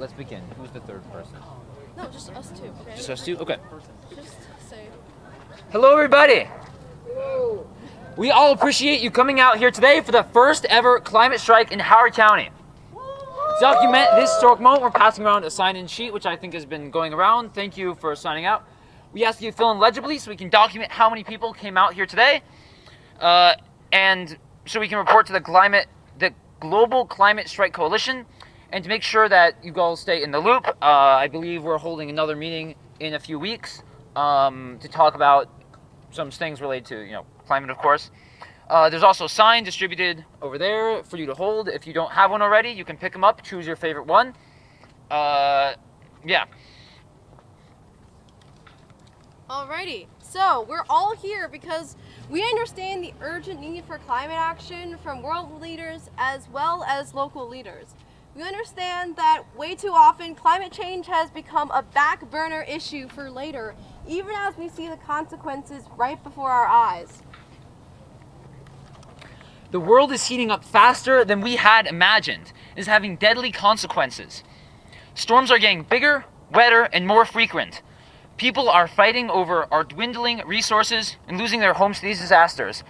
let's begin. Who's the third person? No, just us two. Okay. Just us two? Okay. Just say. Hello, everybody. We all appreciate you coming out here today for the first ever climate strike in Howard County. To document this historic moment, we're passing around a sign-in sheet, which I think has been going around. Thank you for signing out. We ask you to fill in legibly so we can document how many people came out here today, uh, and so we can report to the climate, the Global Climate Strike Coalition, and to make sure that you all stay in the loop. Uh, I believe we're holding another meeting in a few weeks um, to talk about some things related to you know climate, of course. Uh, there's also a sign distributed over there for you to hold. If you don't have one already, you can pick them up, choose your favorite one. Uh, yeah. Alrighty. So we're all here because we understand the urgent need for climate action from world leaders as well as local leaders. We understand that way too often climate change has become a back burner issue for later, even as we see the consequences right before our eyes. The world is heating up faster than we had imagined, is having deadly consequences. Storms are getting bigger, wetter, and more frequent. People are fighting over our dwindling resources and losing their homes to these disasters.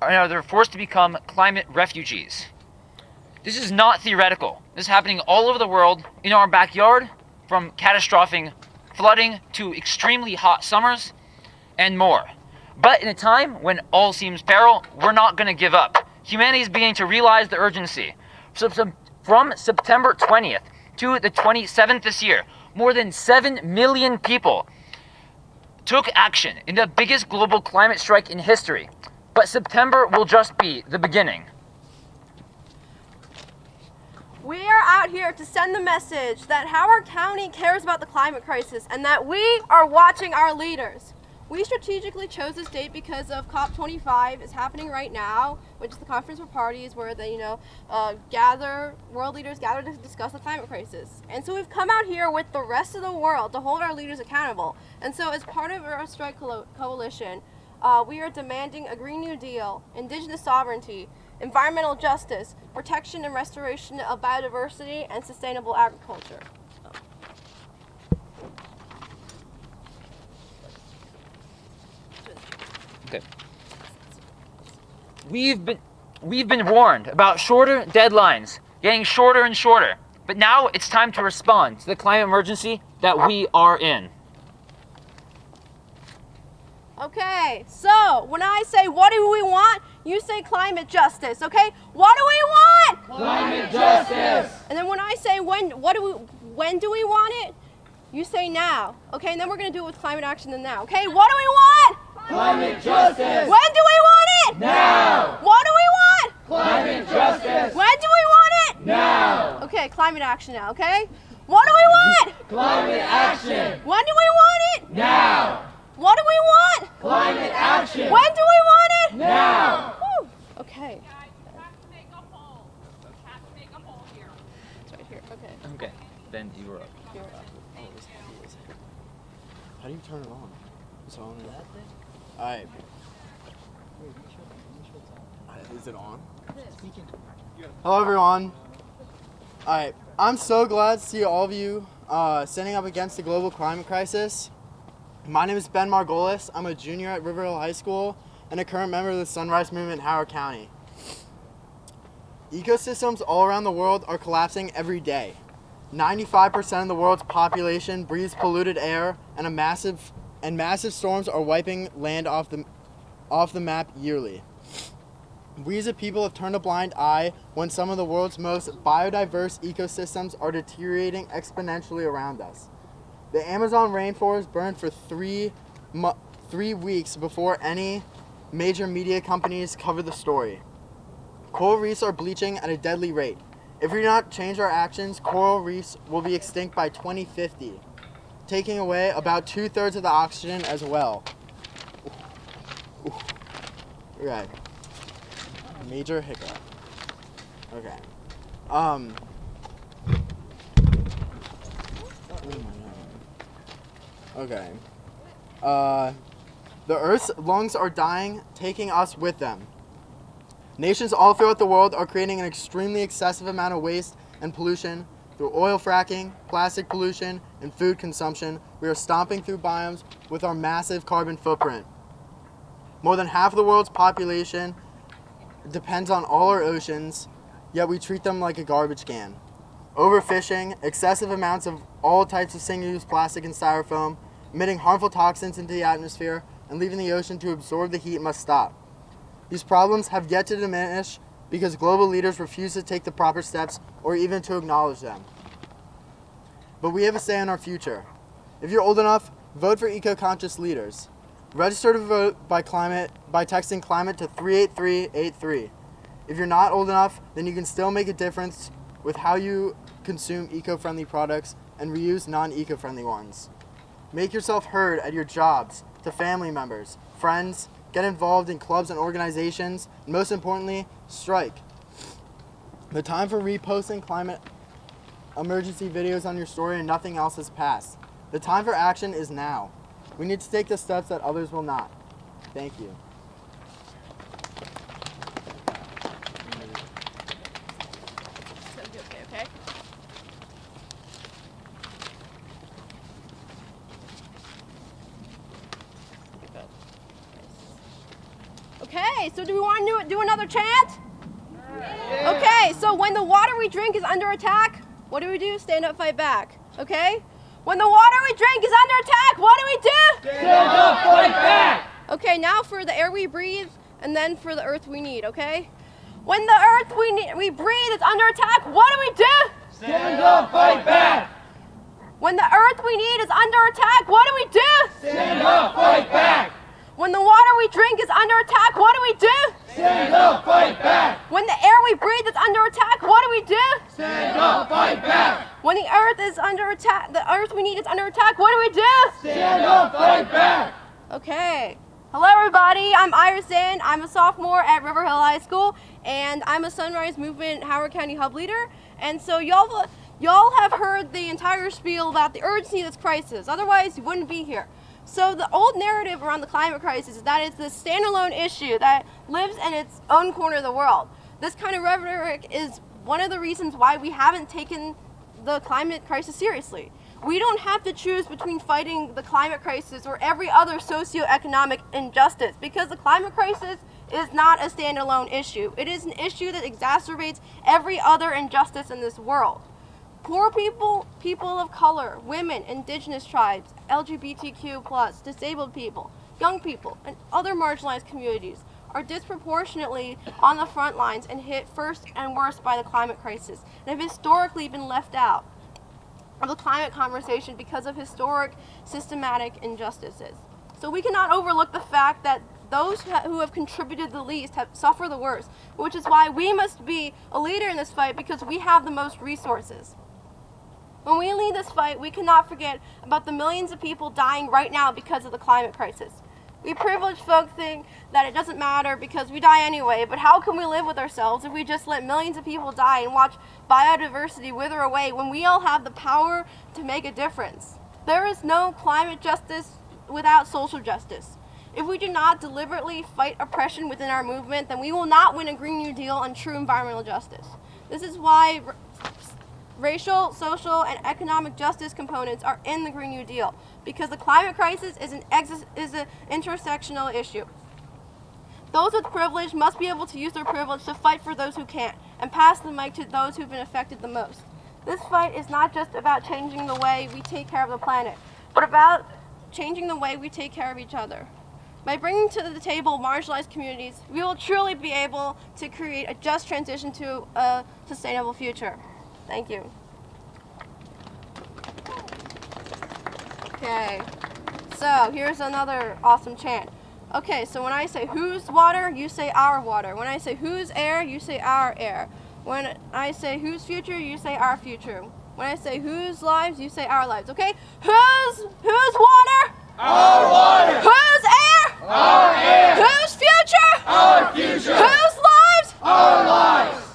And they're forced to become climate refugees. This is not theoretical. This is happening all over the world, in our backyard, from catastrophic flooding to extremely hot summers, and more. But in a time when all seems peril, we're not going to give up. Humanity is beginning to realize the urgency. So, from September 20th to the 27th this year, more than 7 million people took action in the biggest global climate strike in history. But September will just be the beginning. We are out here to send the message that Howard County cares about the climate crisis and that we are watching our leaders. We strategically chose this date because of COP25 is happening right now, which is the conference for parties where they, you know, uh, gather, world leaders gather to discuss the climate crisis. And so we've come out here with the rest of the world to hold our leaders accountable. And so as part of our strike coalition, uh, we are demanding a Green New Deal, indigenous sovereignty, environmental justice, protection and restoration of biodiversity, and sustainable agriculture. Okay. We've been we've been warned about shorter deadlines, getting shorter and shorter. But now it's time to respond to the climate emergency that we are in. Okay, so when I say what do we want, you say climate justice, okay? What do we want? Climate justice! And then when I say when what do we when do we want it? You say now. Okay, and then we're gonna do it with climate action then now. Okay, what do we want? Climate justice! When do we want it? Now! What do we want? Climate justice! When do we want it? Now! Okay, climate action now, okay? What do we want? Climate action! When do we want it? Now! What do we want? Climate action! When do we want it? Now! Whew. Okay. It's right here. Okay. Okay. Then you were up. You're up. How do you turn it on? It's on that thing? Alright. Is it on? Hello everyone. Alright, I'm so glad to see all of you uh, standing up against the global climate crisis. My name is Ben Margolis. I'm a junior at River Hill High School and a current member of the Sunrise Movement in Howard County. Ecosystems all around the world are collapsing every day. 95% of the world's population breathes polluted air and a massive and massive storms are wiping land off the off the map yearly. We as a people have turned a blind eye when some of the world's most biodiverse ecosystems are deteriorating exponentially around us. The Amazon rainforest burned for three, three weeks before any major media companies cover the story. Coral reefs are bleaching at a deadly rate. If we do not change our actions, coral reefs will be extinct by 2050, taking away about two thirds of the oxygen as well. Okay. Major hiccup. Okay. Um. Okay. Uh, the Earth's lungs are dying, taking us with them. Nations all throughout the world are creating an extremely excessive amount of waste and pollution Through oil fracking, plastic pollution, and food consumption, we are stomping through biomes with our massive carbon footprint. More than half of the world's population depends on all our oceans, yet we treat them like a garbage can. Overfishing, excessive amounts of all types of single-use plastic and styrofoam, emitting harmful toxins into the atmosphere, and leaving the ocean to absorb the heat must stop. These problems have yet to diminish because global leaders refuse to take the proper steps or even to acknowledge them. But we have a say in our future. If you're old enough, vote for eco-conscious leaders. Register to vote by climate by texting climate to 38383. If you're not old enough, then you can still make a difference with how you consume eco-friendly products and reuse non-eco-friendly ones. Make yourself heard at your jobs, to family members, friends, get involved in clubs and organizations, and most importantly, strike. The time for reposting climate emergency videos on your story and nothing else has passed. The time for action is now. We need to take the steps that others will not. Thank you. So you okay, okay? Okay, so do we want to do, do another chant? Okay, so when the water we drink is under attack, what do we do? Stand up, fight back. Okay? When the water we drink is under attack, what do we do? Stand up, fight back! Okay, now for the air we breathe, and then for the earth we need, okay? When the earth we need, we breathe is under attack, what do we do? Stand up, fight back! When the earth we need is under attack, what do we do? Stand up, fight back! When the water we drink is under attack, what do we do? Stand up, fight back! When the air we breathe is under attack, what do we do? Stand up, fight back! When the earth is under attack, the earth we need is under attack, what do we do? Stand up, fight back! Okay. Hello, everybody. I'm Iris Zinn. I'm a sophomore at River Hill High School, and I'm a Sunrise Movement Howard County Hub leader. And so y'all, y'all have heard the entire spiel about the urgency of this crisis. Otherwise, you wouldn't be here. So the old narrative around the climate crisis is that it's this standalone issue that lives in its own corner of the world. This kind of rhetoric is one of the reasons why we haven't taken the climate crisis seriously. We don't have to choose between fighting the climate crisis or every other socioeconomic injustice because the climate crisis is not a standalone issue. It is an issue that exacerbates every other injustice in this world. Poor people, people of color, women, indigenous tribes, LGBTQ+, disabled people, young people, and other marginalized communities are disproportionately on the front lines and hit first and worst by the climate crisis and have historically been left out of the climate conversation because of historic systematic injustices. So we cannot overlook the fact that those who have contributed the least have suffer the worst, which is why we must be a leader in this fight because we have the most resources. When we lead this fight, we cannot forget about the millions of people dying right now because of the climate crisis. We privileged folk think that it doesn't matter because we die anyway, but how can we live with ourselves if we just let millions of people die and watch biodiversity wither away when we all have the power to make a difference? There is no climate justice without social justice. If we do not deliberately fight oppression within our movement, then we will not win a Green New Deal and true environmental justice. This is why racial, social, and economic justice components are in the Green New Deal because the climate crisis is an is an intersectional issue. Those with privilege must be able to use their privilege to fight for those who can't and pass the mic to those who've been affected the most. This fight is not just about changing the way we take care of the planet, but about changing the way we take care of each other. By bringing to the table marginalized communities, we will truly be able to create a just transition to a sustainable future. Thank you. Okay, so here's another awesome chant. Okay, so when I say whose water, you say our water. When I say whose air, you say our air. When I say whose future, you say our future. When I say whose lives, you say our lives. Okay? Whose whose water? Our water! Whose air? Our air! Whose future? Our future! Whose lives? Our lives!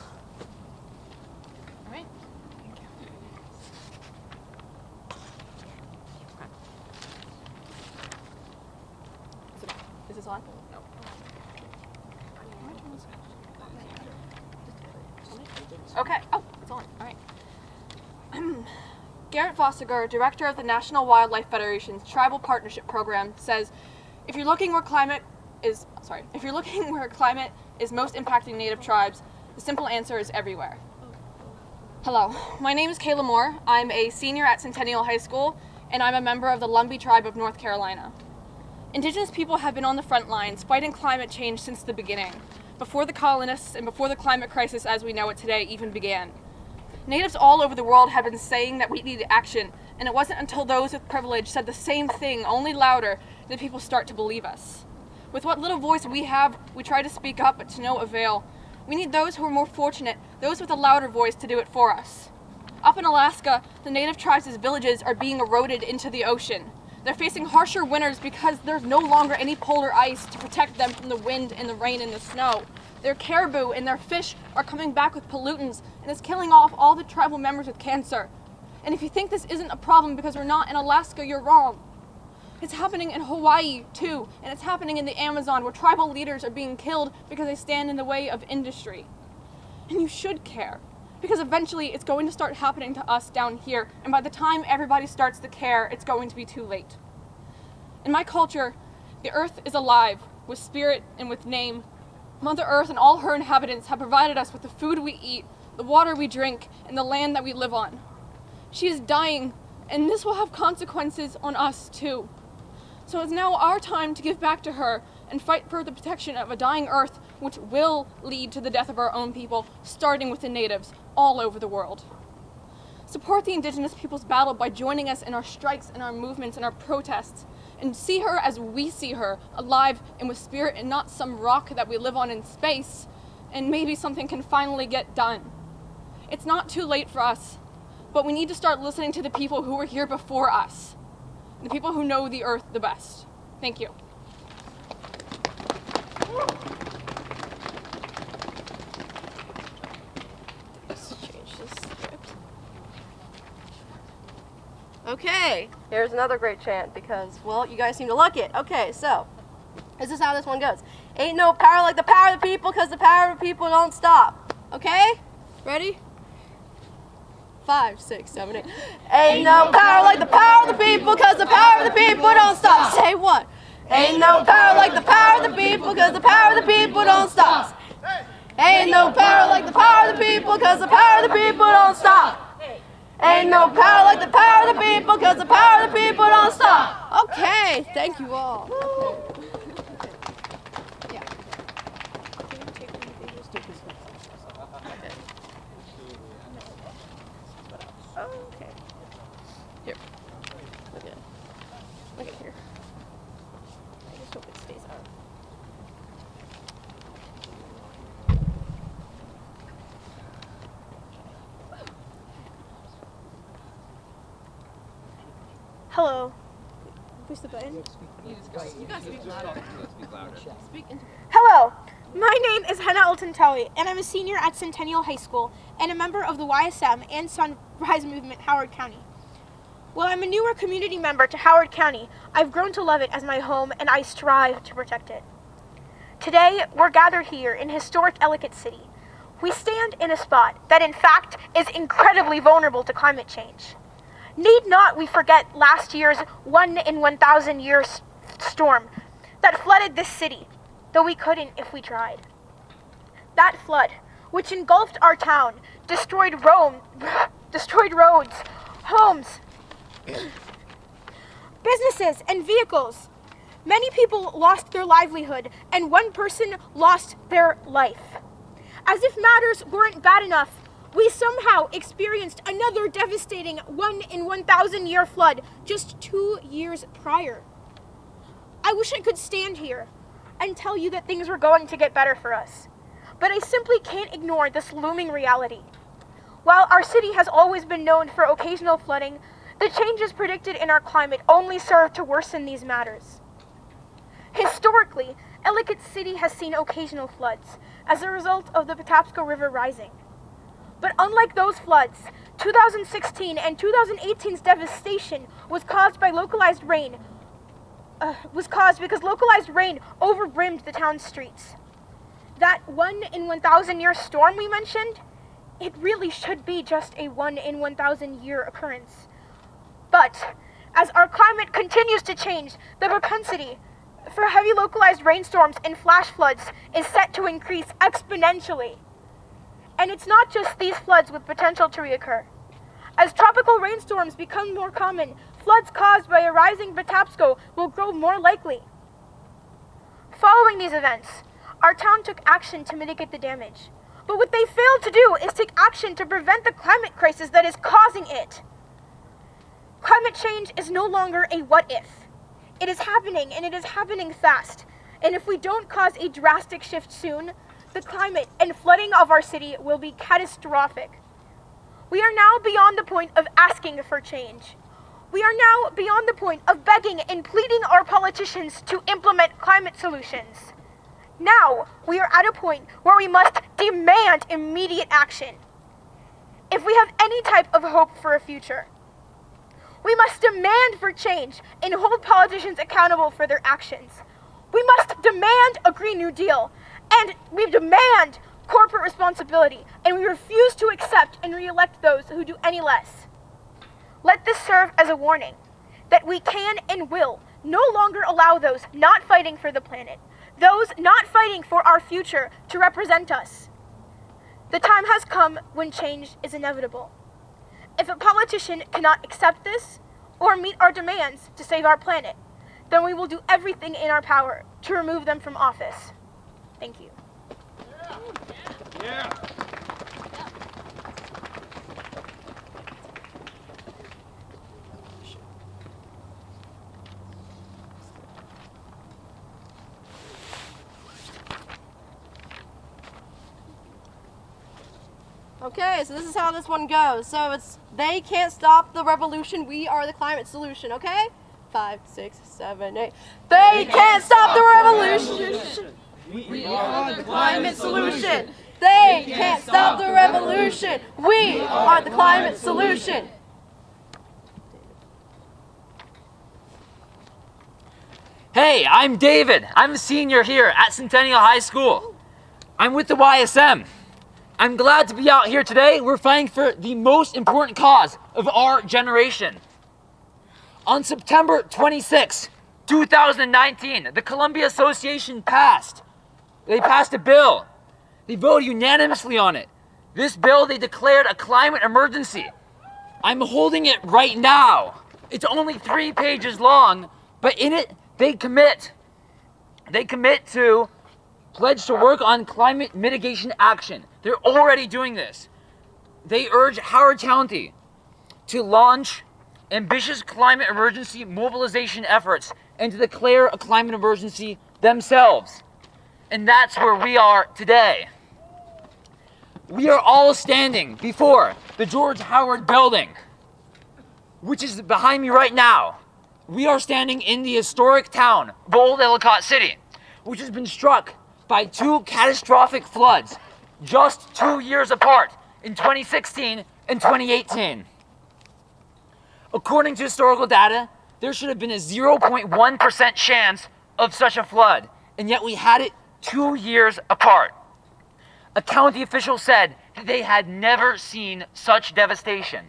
Is this on? No. Okay. Oh, it's on. All right. Garrit Voggesser, director of the National Wildlife Federation's Tribal Partnership Program, says, if you're looking where climate is, sorry, if you're looking where climate is most impacting native tribes, the simple answer is everywhere. Hello, my name is Kayla Moore. I'm a senior at Centennial High School, and I'm a member of the Lumbee Tribe of North Carolina. Indigenous people have been on the front lines fighting climate change since the beginning, before the colonists and before the climate crisis as we know it today even began. Natives all over the world have been saying that we need action, and it wasn't until those with privilege said the same thing, only louder, that people start to believe us. With what little voice we have, we try to speak up, but to no avail. We need those who are more fortunate, those with a louder voice to do it for us. Up in Alaska, the native tribes' villages are being eroded into the ocean. They're facing harsher winters because there's no longer any polar ice to protect them from the wind and the rain and the snow. Their caribou and their fish are coming back with pollutants and it's killing off all the tribal members with cancer. And if you think this isn't a problem because we're not in Alaska, you're wrong. It's happening in Hawaii too, and it's happening in the Amazon where tribal leaders are being killed because they stand in the way of industry. And you should care, because eventually it's going to start happening to us down here, and by the time everybody starts to care, it's going to be too late. In my culture, the earth is alive, with spirit and with name. Mother Earth and all her inhabitants have provided us with the food we eat, the water we drink, and the land that we live on. She is dying, and this will have consequences on us too. So it's now our time to give back to her and fight for the protection of a dying earth which will lead to the death of our own people, starting with the natives all over the world. Support the indigenous people's battle by joining us in our strikes and our movements and our protests, and see her as we see her, alive and with spirit and not some rock that we live on in space, and maybe something can finally get done. It's not too late for us, but we need to start listening to the people who were here before us the people who know the earth the best. Thank you. Okay, here's another great chant because, well, you guys seem to like it. Okay, so, this is how this one goes. Ain't no power like the power of the people because the power of the people don't stop. Okay? Ready? Five, six, seven, eight. Ain't no power like the power of the people because the power of the people don't stop. Say what? Ain't no power like the power of the people because the power of the people don't stop. Ain't no power like the power of the people because the power of the people don't stop. Ain't no power like the power of the people because the power of the people don't stop. Okay, thank you all. Yeah. Okay. Here. Look at it. Look at here. I just hope it stays out. Hello. Push the button. Hello. My name is Hannah Altantawi, and I'm a senior at Centennial High School and a member of the YSM and Sunrise Movement Howard County. While I'm a newer community member to Howard County, I've grown to love it as my home and I strive to protect it. Today, we're gathered here in historic Ellicott City. We stand in a spot that in fact is incredibly vulnerable to climate change. Need not we forget last year's 1 in 1,000 year storm that flooded this city, though we couldn't if we tried. That flood, which engulfed our town, destroyed Rome, destroyed roads, homes, businesses, and vehicles. Many people lost their livelihood, and one person lost their life. As if matters weren't bad enough, we somehow experienced another devastating 1 in 1,000 year flood just two years prior. I wish I could stand here and tell you that things were going to get better for us, but I simply can't ignore this looming reality. While our city has always been known for occasional flooding, the changes predicted in our climate only serve to worsen these matters. Historically, Ellicott City has seen occasional floods as a result of the Patapsco River rising. But unlike those floods, 2016 and 2018's devastation was caused by localized rain, uh, was caused because localized rain overbrimmed the town's streets. That 1 in 1,000 year storm we mentioned, it really should be just a 1 in 1,000 year occurrence. But as our climate continues to change, the propensity for heavy localized rainstorms and flash floods is set to increase exponentially. And it's not just these floods with potential to reoccur. As tropical rainstorms become more common, floods caused by a rising Patapsco will grow more likely. Following these events, our town took action to mitigate the damage. But what they failed to do is take action to prevent the climate crisis that is causing it. Climate change is no longer a what if. It is happening, and it is happening fast. And if we don't cause a drastic shift soon, the climate and flooding of our city will be catastrophic. We are now beyond the point of asking for change. We are now beyond the point of begging and pleading our politicians to implement climate solutions. Now, we are at a point where we must demand immediate action. If we have any type of hope for a future, we must demand for change and hold politicians accountable for their actions. We must demand a Green New Deal, and we demand corporate responsibility, and we refuse to accept and re-elect those who do any less. Let this serve as a warning that we can and will no longer allow those not fighting for the planet, those not fighting for our future to represent us. The time has come when change is inevitable. If a politician cannot accept this or meet our demands to save our planet, then we will do everything in our power to remove them from office. Thank you. Okay, so this is how this one goes. So it's they can't stop the revolution. We are the climate solution. Okay? Five, six, seven, eight. They can't stop the revolution. We are the Climate solution. They can't stop the revolution. We are the climate solution. Hey, I'm David. I'm a senior here at Centennial High School. I'm with the YSM. I'm glad to be out here today. We're fighting for the most important cause of our generation. On September 26, 2019, the Columbia Association passed. They passed a bill. They voted unanimously on it. This bill, they declared a climate emergency. I'm holding it right now. It's only three pages long, but in it, they commit. They commit to pledge to work on climate mitigation action. They're already doing this. They urge Howard County to launch ambitious climate emergency mobilization efforts and to declare a climate emergency themselves. And that's where we are today. We are all standing before the George Howard Building, which is behind me right now. We are standing in the historic town of Old Ellicott City, which has been struck by two catastrophic floods just two years apart in 2016 and 2018. According to historical data, there should have been a 0.1% chance of such a flood, and yet we had it two years apart. A county official said that they had never seen such devastation.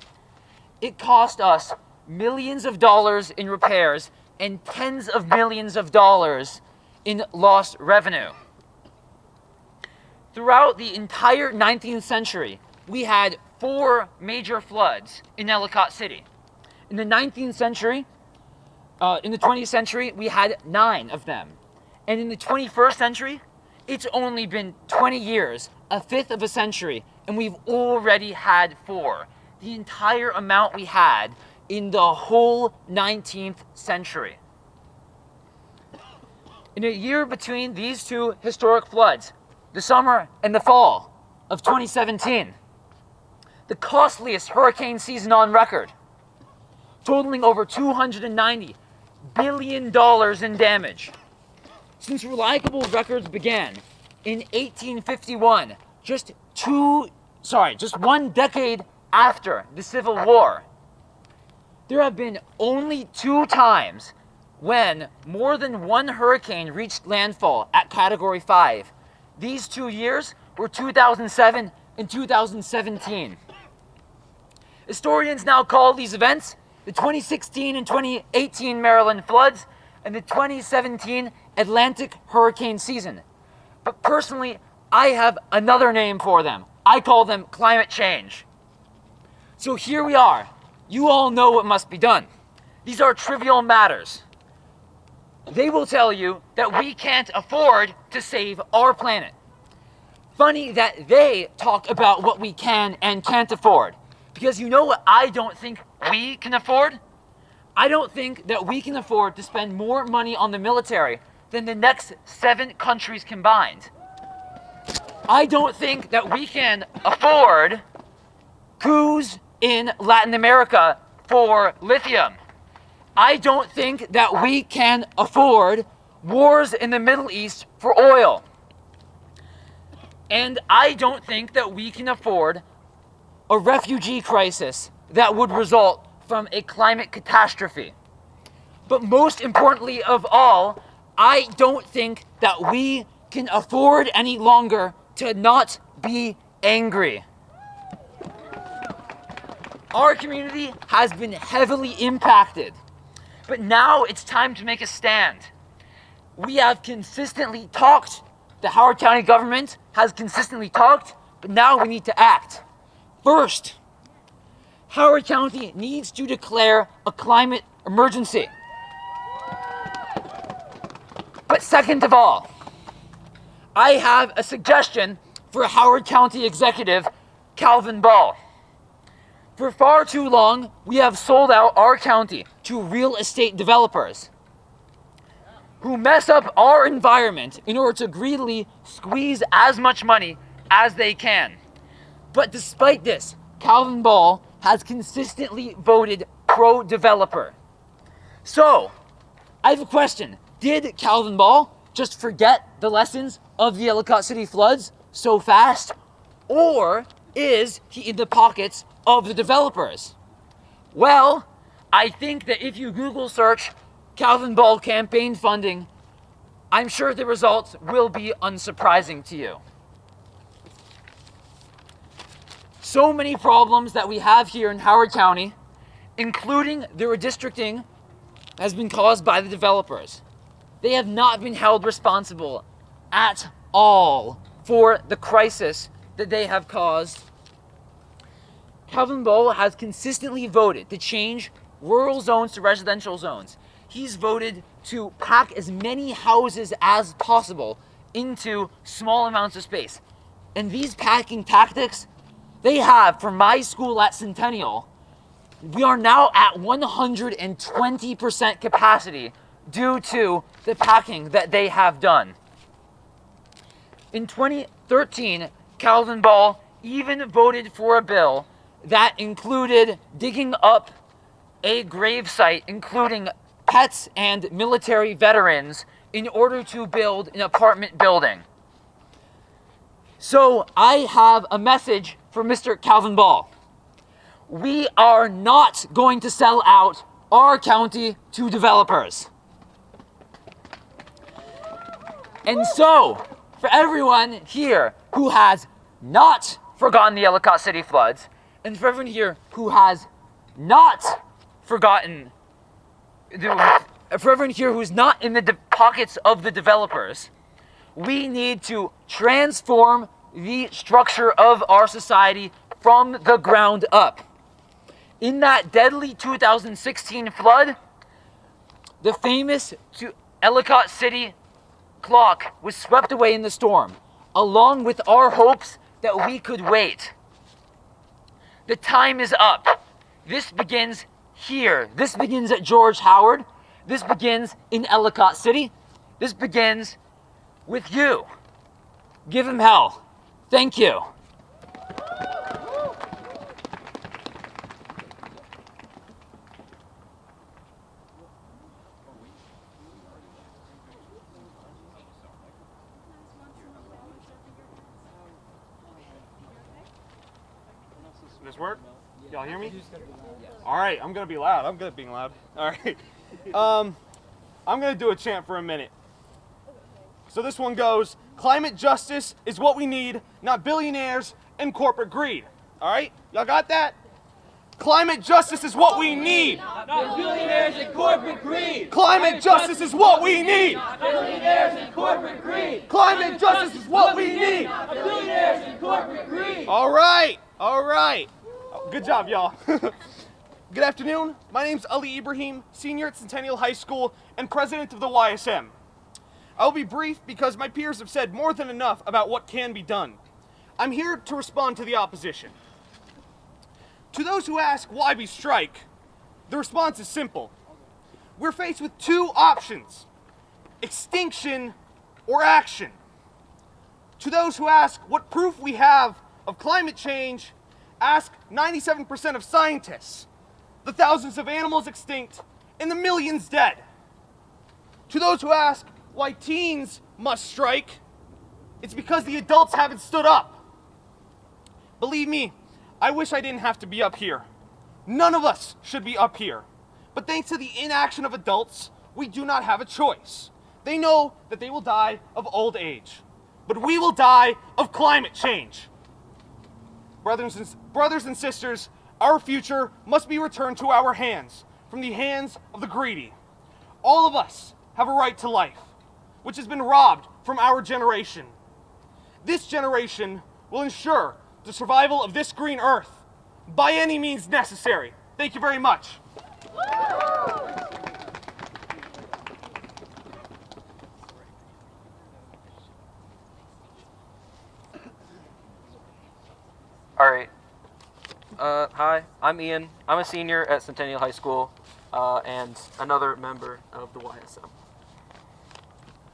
It cost us millions of dollars in repairs and tens of millions of dollars in lost revenue. Throughout the entire 19th century, we had four major floods in Ellicott City. In the 19th century, uh, in the 20th century, we had nine of them. And in the 21st century, it's only been 20 years, a fifth of a century, and we've already had four. The entire amount we had in the whole 19th century. In a year between these two historic floods, the summer and the fall of 2017, the costliest hurricane season on record, totaling over 290 billion dollars in damage. Since reliable records began in 1851, just two, sorry, just one decade after the Civil War, there have been only two times when more than one hurricane reached landfall at Category 5. These two years were 2007 and 2017. Historians now call these events the 2016 and 2018 Maryland floods, and the 2017 Atlantic hurricane season. But personally, I have another name for them. I call them climate change. So here we are. You all know what must be done. These are trivial matters. They will tell you that we can't afford to save our planet. Funny that they talk about what we can and can't afford. Because you know what I don't think we can afford? I don't think that we can afford to spend more money on the military than the next seven countries combined. I don't think that we can afford coups in Latin America for lithium. I don't think that we can afford wars in the Middle East for oil. And I don't think that we can afford a refugee crisis that would result from a climate catastrophe. But most importantly of all, I don't think that we can afford any longer to not be angry. Our community has been heavily impacted, but now it's time to make a stand. We have consistently talked, the Howard County government has consistently talked, but now we need to act. First, Howard County needs to declare a climate emergency. But second of all, I have a suggestion for Howard County Executive Calvin Ball. For far too long, we have sold out our county to real estate developers who mess up our environment in order to greedily squeeze as much money as they can. But despite this, Calvin Ball has consistently voted pro developer. So, I have a question. Did Calvin Ball just forget the lessons of the Ellicott City floods so fast? Or is he in the pockets of the developers? Well, I think that if you Google search Calvin Ball campaign funding, I'm sure the results will be unsurprising to you. So many problems that we have here in Howard County, including the redistricting, has been caused by the developers. They have not been held responsible at all for the crisis that they have caused. Calvin Ball has consistently voted to change rural zones to residential zones. He's voted to pack as many houses as possible into small amounts of space. And these packing tactics, they have, for my school at Centennial, we are now at 120% capacity due to the packing that they have done. In 2013, Calvin Ball even voted for a bill that included digging up a gravesite, including pets and military veterans, in order to build an apartment building. So I have a message for Mr. Calvin Ball. We are not going to sell out our county to developers. And so, for everyone here who has not forgotten the Ellicott City floods, and for everyone here who has not forgotten, for everyone here who's not in the pockets of the developers, we need to transform the structure of our society from the ground up. In that deadly 2016 flood, the famous Ellicott City clock was swept away in the storm, along with our hopes that we could wait. The time is up. This begins here. This begins at George Howard. This begins in Ellicott City. This begins with you. Give him hell. Thank you. This work? Y'all hear me? All right, I'm gonna be loud. I'm good at being loud. All right. Um, I'm gonna do a chant for a minute. So this one goes: Climate justice is what we need, not billionaires and corporate greed. All right, y'all got that? Climate justice is what we need. Not billionaires and corporate greed. Climate justice is what we need. Not billionaires and corporate greed. Climate justice is what we need. Not billionaires and corporate greed. All right, all right. Good job, y'all. Good afternoon. My name is Ali Ibrahim, senior at Centennial High School and president of the YSM. I'll be brief because my peers have said more than enough about what can be done. I'm here to respond to the opposition. To those who ask why we strike, the response is simple. We're faced with two options extinction or action. To those who ask what proof we have of climate change, ask 97% of scientists, the thousands of animals extinct, and the millions dead. To those who ask why teens must strike, it's because the adults haven't stood up. Believe me, I wish I didn't have to be up here. None of us should be up here. But thanks to the inaction of adults, we do not have a choice. They know that they will die of old age, but we will die of climate change. Brothers and, brothers and sisters, our future must be returned to our hands from the hands of the greedy. All of us have a right to life, which has been robbed from our generation. This generation will ensure the survival of this green earth by any means necessary. Thank you very much. All right. Uh, hi, I'm Ian. I'm a senior at Centennial High School uh, and another member of the YSM.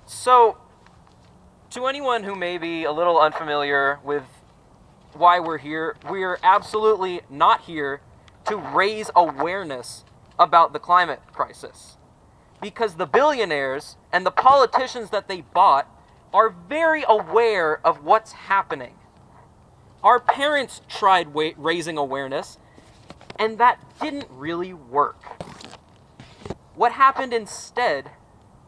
So, to anyone who may be a little unfamiliar with why we're here, we're absolutely not here to raise awareness about the climate crisis. Because the billionaires and the politicians that they bought are very aware of what's happening. Our parents tried raising awareness, and that didn't really work. What happened instead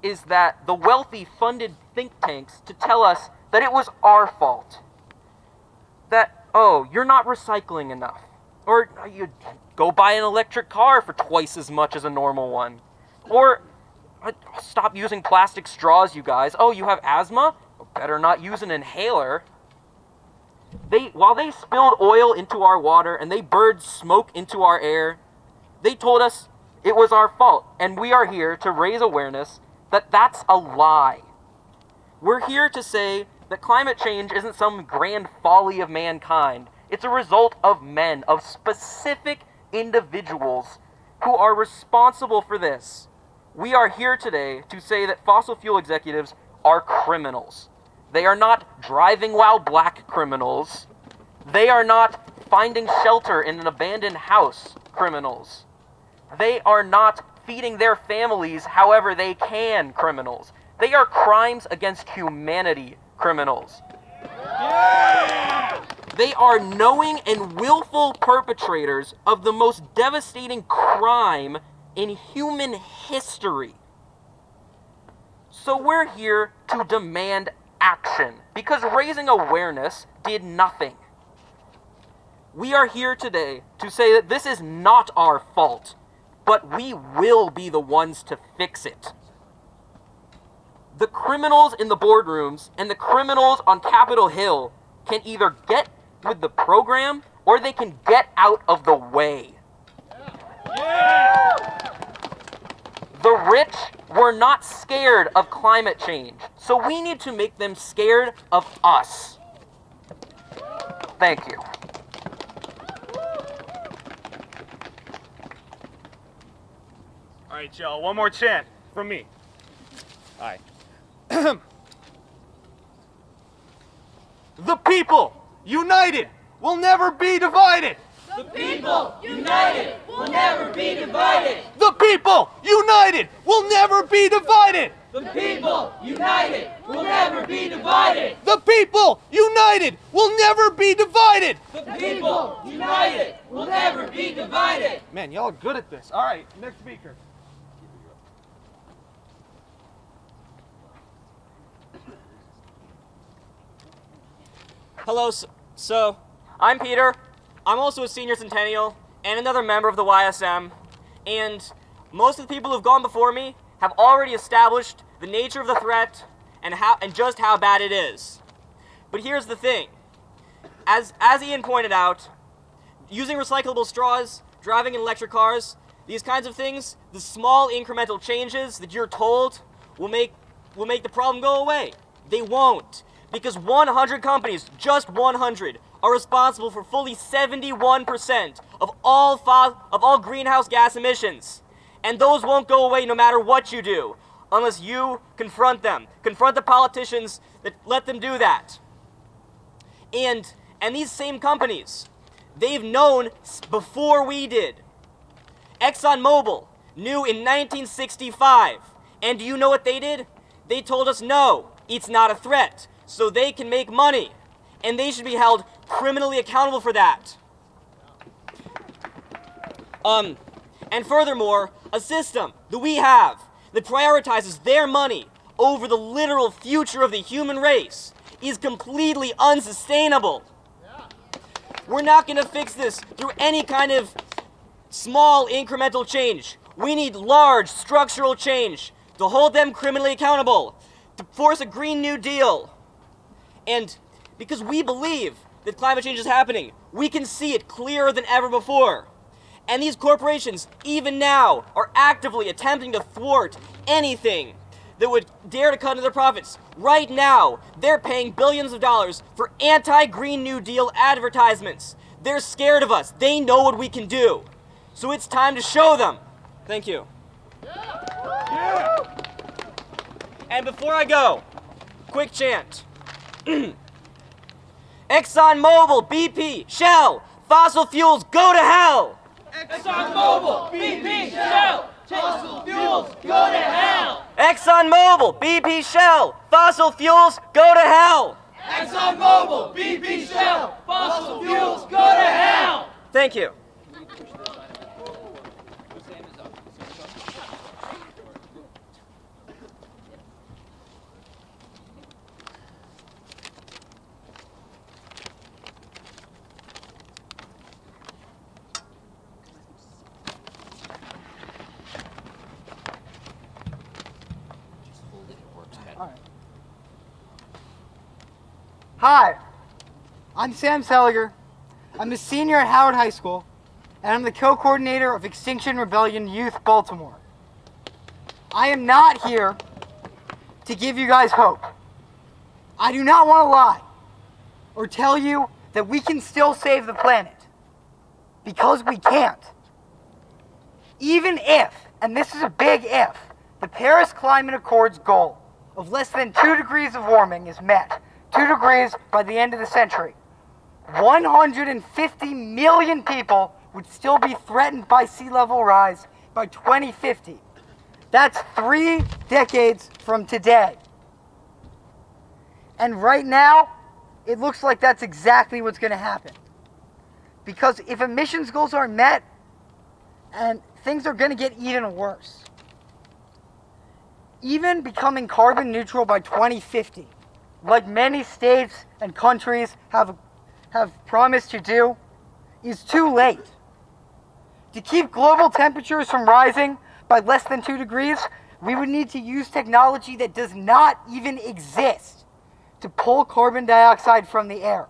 is that the wealthy funded think tanks to tell us that it was our fault. That, oh, you're not recycling enough. Or you go buy an electric car for twice as much as a normal one. Or uh, stop using plastic straws, you guys. Oh, you have asthma? Better not use an inhaler. They, while they spilled oil into our water and they burned smoke into our air, they told us it was our fault, and we are here to raise awareness that that's a lie. We're here to say that climate change isn't some grand folly of mankind. It's a result of men, of specific individuals who are responsible for this. We are here today to say that fossil fuel executives are criminals. They are not driving while black criminals. They are not finding shelter in an abandoned house criminals. They are not feeding their families however they can criminals. They are crimes against humanity criminals. They are knowing and willful perpetrators of the most devastating crime in human history. So we're here to demand action because raising awareness did nothing. We are here today to say that this is not our fault, but we will be the ones to fix it. The criminals in the boardrooms and the criminals on Capitol Hill can either get with the program or they can get out of the way. The rich were not scared of climate change, so we need to make them scared of us. Thank you. All right, y'all, one more chant from me. All right. the people, united, will never be divided. The people, united, will never be divided. The people, united, will never be divided. The people, united, will never be divided. The people, united, will never be divided. The people, united, will never be divided. Man, y'all are good at this. All right, next speaker. Hello, s- so I'm Peter. I'm also a senior centennial, and another member of the YSM, and most of the people who've gone before me have already established the nature of the threat and how and just how bad it is. But here's the thing. As as Ian pointed out, using recyclable straws, driving in electric cars, these kinds of things, the small incremental changes that you're told will make will make the problem go away. They won't. Because 100 companies, just 100, are responsible for fully 71% of all of all greenhouse gas emissions. And those won't go away no matter what you do, unless you confront them. Confront the politicians that let them do that. And and these same companies, they've known before we did. ExxonMobil knew in 1965. And do you know what they did? They told us no, it's not a threat, so they can make money. And they should be held criminally accountable for that. Um, and furthermore, a system that we have that prioritizes their money over the literal future of the human race is completely unsustainable. We're not going to fix this through any kind of small incremental change. We need large structural change to hold them criminally accountable, to force a Green New Deal. And because we believe that climate change is happening, we can see it clearer than ever before. And these corporations, even now, are actively attempting to thwart anything that would dare to cut into their profits. Right now, they're paying billions of dollars for anti Green New Deal advertisements. They're scared of us. They know what we can do. So it's time to show them. Thank you. And before I go, quick chant. ExxonMobil, BP, Shell, fossil fuels, go to hell! ExxonMobil, BP, Shell, fossil fuels, go to hell! ExxonMobil, BP, Shell, fossil fuels, go to hell! ExxonMobil, BP, Shell, fossil fuels, go to hell! Thank you. Hi, I'm Sam Seliger. I'm a senior at Howard High School, and I'm the co-coordinator of Extinction Rebellion Youth Baltimore. I am not here to give you guys hope. I do not want to lie or tell you that we can still save the planet, because we can't. Even if, and this is a big if, the Paris Climate Accords goal of less than 2 degrees of warming is met, 2 degrees by the end of the century, 150 million people would still be threatened by sea level rise by 2050. That's three decades from today. And right now, it looks like that's exactly what's going to happen. Because if emissions goals aren't met, and things are going to get even worse. Even becoming carbon neutral by 2050, like many states and countries have, have promised to do, is too late. To keep global temperatures from rising by less than 2 degrees, we would need to use technology that does not even exist to pull carbon dioxide from the air.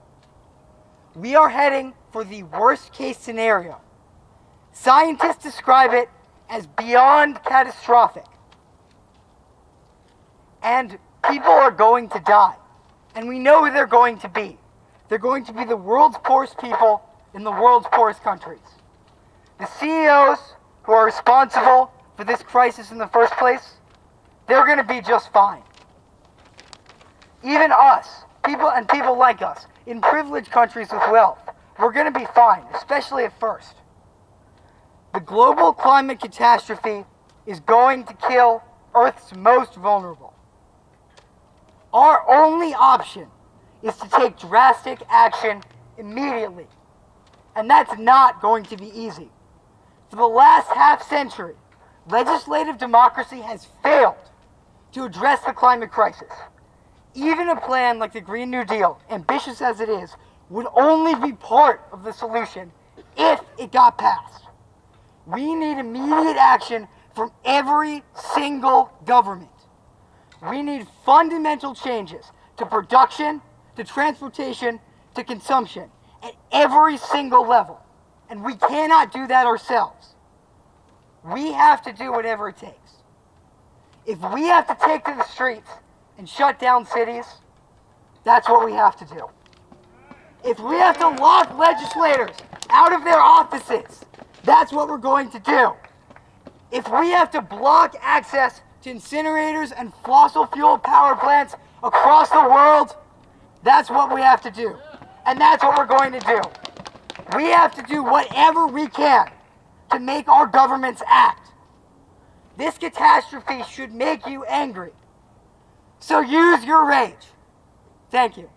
We are heading for the worst case scenario. Scientists describe it as beyond catastrophic. And people are going to die. And we know who they're going to be. They're going to be the world's poorest people in the world's poorest countries. The CEOs who are responsible for this crisis in the first place, they're going to be just fine. Even us, people and people like us, in privileged countries with wealth, we're going to be fine, especially at first. The global climate catastrophe is going to kill Earth's most vulnerable. Our only option is to take drastic action immediately. And that's not going to be easy. For the last half century, legislative democracy has failed to address the climate crisis. Even a plan like the Green New Deal, ambitious as it is, would only be part of the solution if it got passed. We need immediate action from every single government. We need fundamental changes to production, to transportation, to consumption at every single level. And we cannot do that ourselves. We have to do whatever it takes. If we have to take to the streets and shut down cities, that's what we have to do. If we have to lock legislators out of their offices, that's what we're going to do. If we have to block access to incinerators and fossil fuel power plants across the world, that's what we have to do. And that's what we're going to do. We have to do whatever we can to make our governments act. This catastrophe should make you angry. So use your rage. Thank you.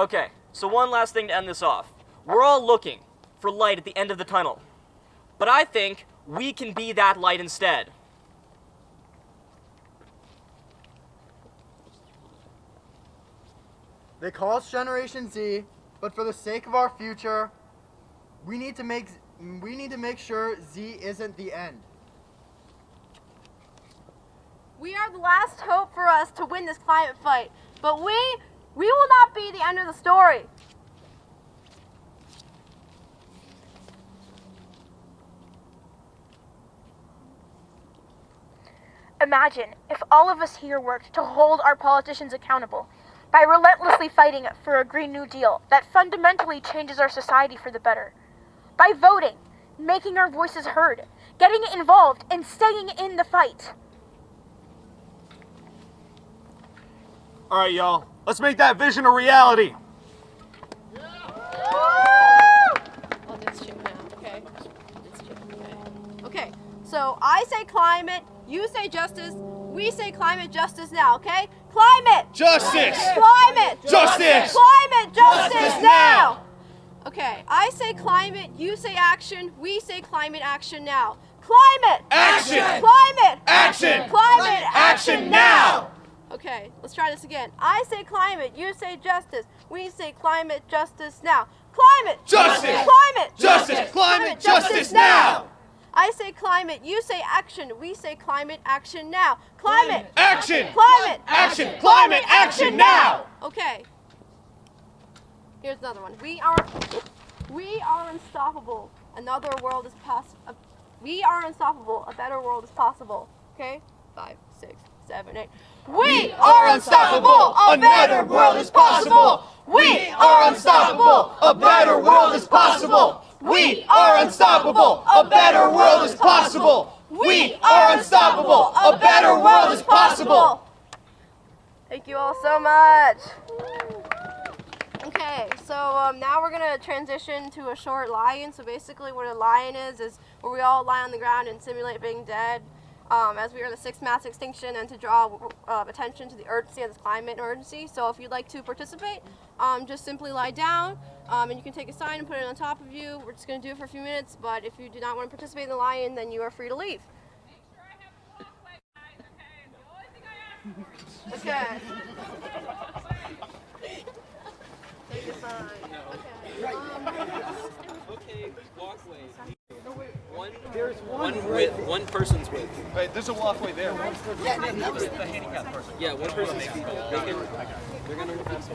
Okay, so one last thing to end this off. We're all looking for light at the end of the tunnel. But I think we can be that light instead. They call us Generation Z, but for the sake of our future, we need to make we need to make sure Z isn't the end. We are the last hope for us to win this climate fight, but we we will not be the end of the story. Imagine if all of us here worked to hold our politicians accountable by relentlessly fighting for a Green New Deal that fundamentally changes our society for the better. By voting, making our voices heard, getting involved, and staying in the fight. All right, y'all. Let's make that vision a reality. Oh, that's Chip now. Okay. That's Chip. Okay. Okay. So I say climate, you say justice, we say climate justice now. Okay. Climate. Justice! Climate. Justice! Climate justice, Justice now. Okay. I say climate, you say action, we say climate action now. Climate. Action! Climate. Action! Climate Action now! Okay, let's try this again. I say climate, you say justice. We say climate justice now. Climate! Justice! Climate! Justice! Climate justice now! I say climate, you say action. We say climate action now. Climate! Action! Climate! Action! Climate action now! Okay. Here's another one. We are we are unstoppable. Another world is possible. We are unstoppable. A better world is possible. Okay? Five, six, seven, eight. We are unstoppable. A better world is possible. We are unstoppable. A better world is possible. We are unstoppable. A better world is possible. We are unstoppable. A better world is possible. Thank you all so much. Okay, so um, now we're gonna transition to a short lie-in. So basically, what a lie-in is is where we all lie on the ground and simulate being dead, um, as we are the sixth mass extinction, and to draw uh, attention to the urgency of this climate emergency. So if you'd like to participate, um, just simply lie down, um, and you can take a sign and put it on top of you. We're just gonna do it for a few minutes, but if you do not want to participate in the lie-in, then you are free to leave. Okay. Take a sign. Okay. Um, Okay, walkway. One, There's one, width, one person's width. Wait, there's a walkway there. Yeah, one person's They can, they're gonna ask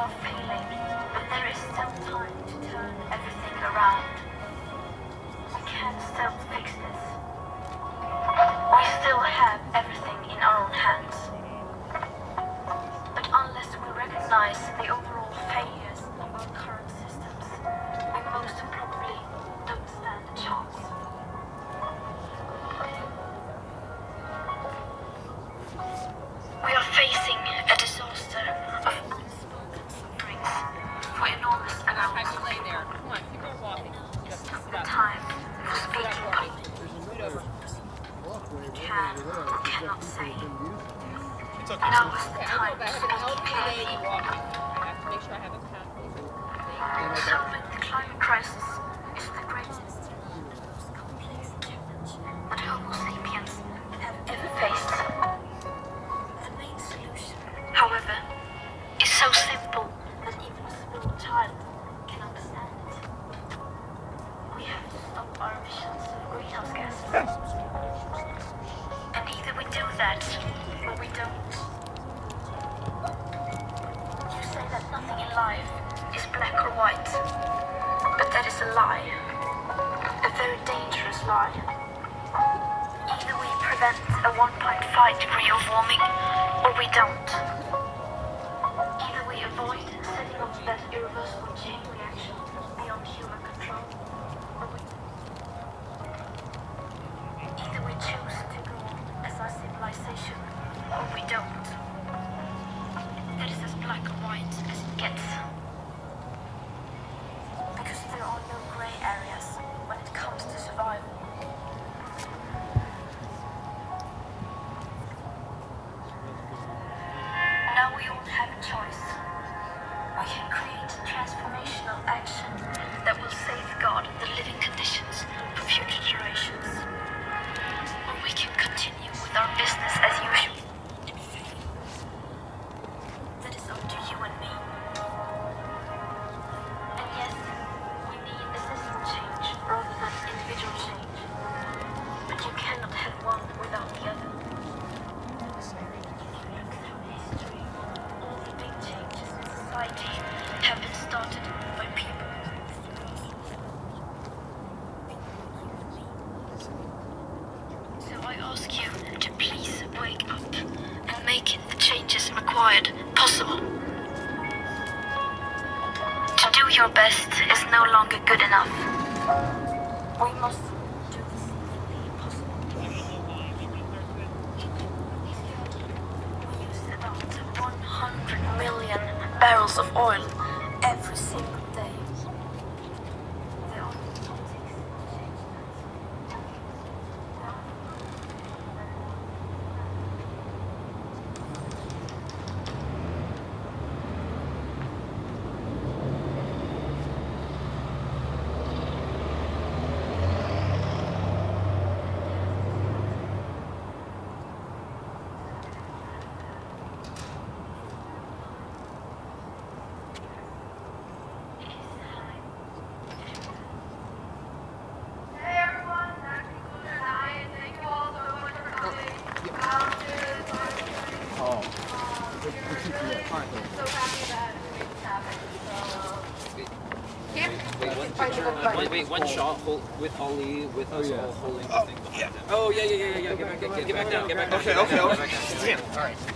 you're feeling, but there is still time to turn everything around. We can still fix this. We still have That is a lie. A very dangerous lie. Either we prevent a 1.5 degree of warming, or we don't. Either we avoid setting off that irreversible chain reaction beyond human control, or we... Either we choose to go on as our civilization, or we don't. That is as black and white as it gets. Enough. We must do this possible. We use about 100 million barrels of oil every single day. The only politics to change Hey everyone, that concludes our night. Thank you all so much for coming. Challenges, Oh. we're really so happy that we made this happen. So, Wait, wait, one shot hold, with oh. Ali, with us oh, all holding the oh, thing behind him. Oh, yeah, yeah, yeah, yeah, yeah. Get back, get, down, get back down. Okay, okay, okay. get